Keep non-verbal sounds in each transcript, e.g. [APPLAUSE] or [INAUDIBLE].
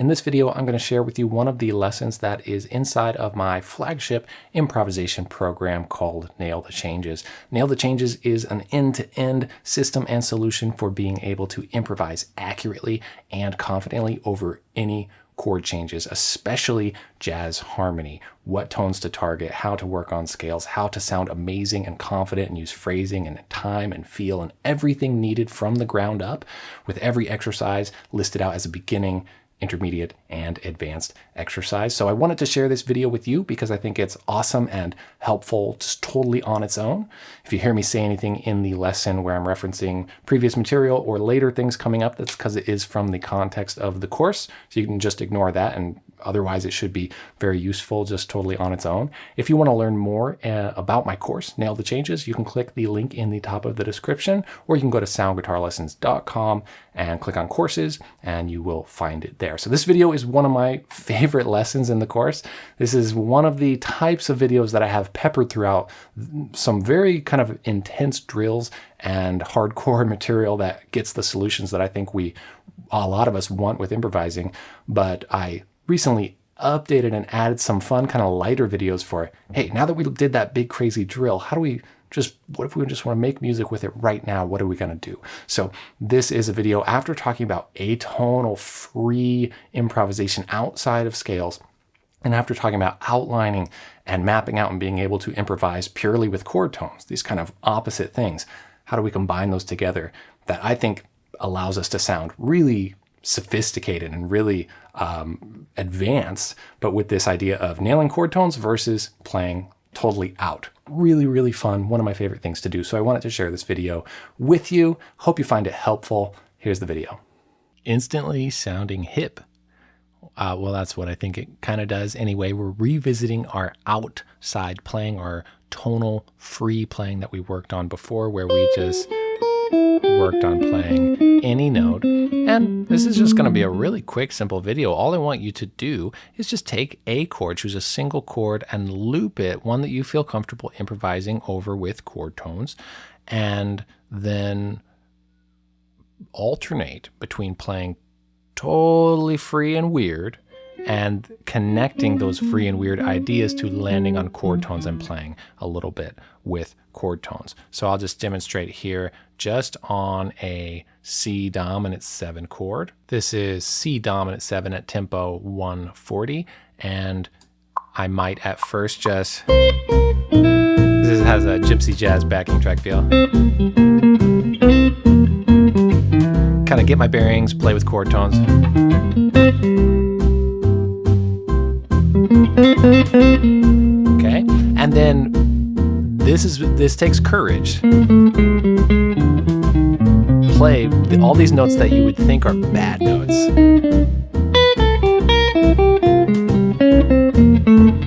In this video, I'm going to share with you one of the lessons that is inside of my flagship improvisation program called Nail the Changes. Nail the Changes is an end-to-end -end system and solution for being able to improvise accurately and confidently over any chord changes, especially jazz harmony, what tones to target, how to work on scales, how to sound amazing and confident and use phrasing and time and feel and everything needed from the ground up with every exercise listed out as a beginning, intermediate, and advanced exercise. So I wanted to share this video with you because I think it's awesome and helpful just totally on its own. If you hear me say anything in the lesson where I'm referencing previous material or later things coming up, that's because it is from the context of the course. So you can just ignore that and Otherwise, it should be very useful just totally on its own. If you want to learn more uh, about my course, Nail the Changes, you can click the link in the top of the description, or you can go to soundguitarlessons.com and click on courses, and you will find it there. So this video is one of my favorite lessons in the course. This is one of the types of videos that I have peppered throughout some very kind of intense drills and hardcore [LAUGHS] material that gets the solutions that I think we a lot of us want with improvising, but I recently updated and added some fun kind of lighter videos for, hey, now that we did that big crazy drill, how do we just, what if we just want to make music with it right now? What are we going to do? So this is a video after talking about atonal free improvisation outside of scales. And after talking about outlining and mapping out and being able to improvise purely with chord tones, these kind of opposite things, how do we combine those together that I think allows us to sound really sophisticated and really um, advanced, but with this idea of nailing chord tones versus playing totally out. Really, really fun. One of my favorite things to do. So I wanted to share this video with you. Hope you find it helpful. Here's the video. Instantly sounding hip. Uh, well, that's what I think it kind of does. Anyway, we're revisiting our outside playing, our tonal free playing that we worked on before, where we just worked on playing any note. And this is just going to be a really quick, simple video. All I want you to do is just take a chord, choose a single chord and loop it, one that you feel comfortable improvising over with chord tones, and then alternate between playing totally free and weird and connecting those free and weird ideas to landing on chord tones and playing a little bit with chord tones. So I'll just demonstrate here just on a C dominant 7 chord. This is C dominant 7 at tempo 140 and I might at first just, this has a gypsy jazz backing track feel. Kind of get my bearings, play with chord tones. Okay, and then this is this takes courage. Play all these notes that you would think are bad notes.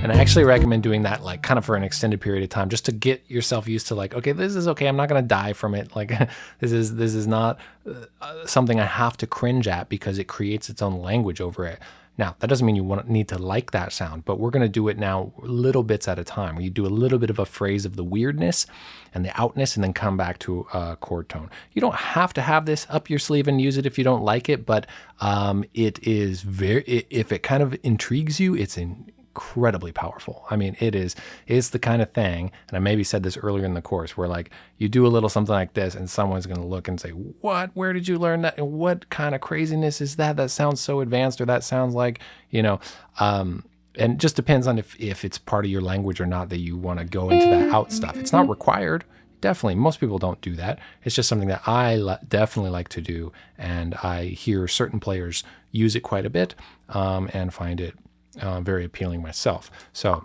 And I actually recommend doing that like kind of for an extended period of time just to get yourself used to like, okay, this is okay. I'm not going to die from it. Like [LAUGHS] this is, this is not uh, something I have to cringe at because it creates its own language over it. Now, that doesn't mean you want, need to like that sound, but we're going to do it now little bits at a time. where You do a little bit of a phrase of the weirdness and the outness and then come back to a chord tone. You don't have to have this up your sleeve and use it if you don't like it, but um, it is very, if it kind of intrigues you, it's in, incredibly powerful. I mean, it is it's the kind of thing, and I maybe said this earlier in the course, where like you do a little something like this, and someone's going to look and say, "What? Where did you learn that? What kind of craziness is that? That sounds so advanced, or that sounds like you know." Um, and just depends on if if it's part of your language or not that you want to go into that out stuff. It's not required. Definitely, most people don't do that. It's just something that I definitely like to do, and I hear certain players use it quite a bit um, and find it uh, very appealing myself. So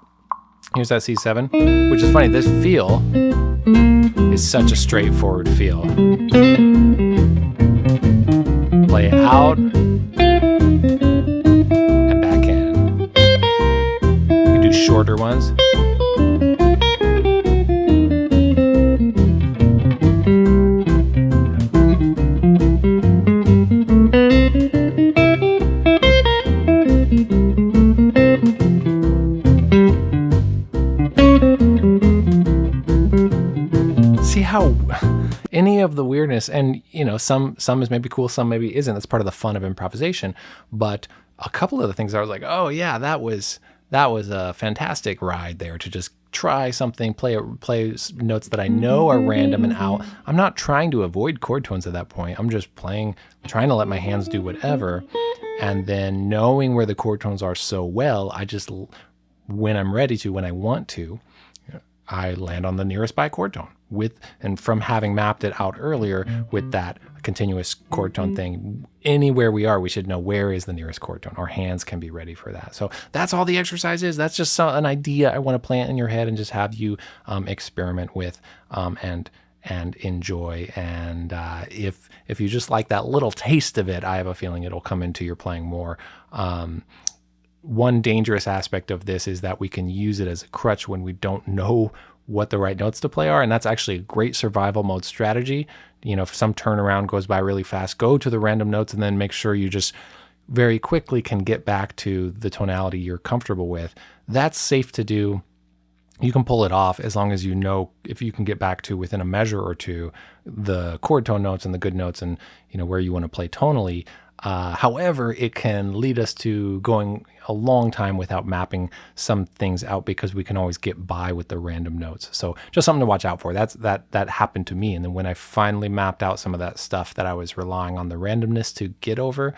here's that C7, which is funny. This feel is such a straightforward feel. Play out and back in. You can do shorter ones. How any of the weirdness and you know some some is maybe cool some maybe isn't that's part of the fun of improvisation but a couple of the things I was like, oh yeah, that was that was a fantastic ride there to just try something, play play notes that I know are random and out. I'm not trying to avoid chord tones at that point. I'm just playing, trying to let my hands do whatever. And then knowing where the chord tones are so well, I just, when I'm ready to, when I want to, I land on the nearest by chord tone with, and from having mapped it out earlier with that continuous chord tone thing, anywhere we are, we should know where is the nearest chord tone. Our hands can be ready for that. So that's all the exercise is. That's just an idea I want to plant in your head and just have you um, experiment with um, and and enjoy. And uh, if if you just like that little taste of it, I have a feeling it'll come into your playing more. Um, one dangerous aspect of this is that we can use it as a crutch when we don't know what the right notes to play are. And that's actually a great survival mode strategy. You know, if some turnaround goes by really fast, go to the random notes and then make sure you just very quickly can get back to the tonality you're comfortable with. That's safe to do. You can pull it off as long as you know if you can get back to within a measure or two the chord tone notes and the good notes and you know where you want to play tonally. Uh, however, it can lead us to going a long time without mapping some things out because we can always get by with the random notes. So just something to watch out for. That's that that happened to me. And then when I finally mapped out some of that stuff that I was relying on the randomness to get over,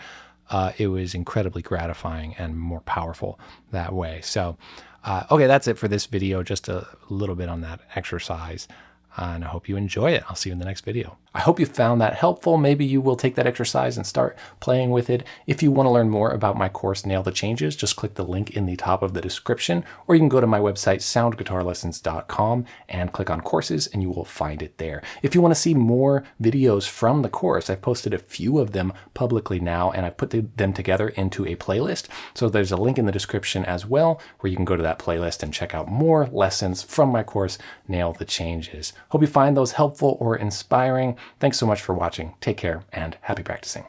uh, it was incredibly gratifying and more powerful that way. So, uh, okay, that's it for this video. Just a little bit on that exercise. Uh, and I hope you enjoy it. I'll see you in the next video. I hope you found that helpful. Maybe you will take that exercise and start playing with it. If you want to learn more about my course, Nail the Changes, just click the link in the top of the description, or you can go to my website, soundguitarlessons.com, and click on courses, and you will find it there. If you want to see more videos from the course, I've posted a few of them publicly now, and I've put them together into a playlist. So there's a link in the description as well, where you can go to that playlist and check out more lessons from my course, Nail the Changes. Hope you find those helpful or inspiring. Thanks so much for watching. Take care and happy practicing.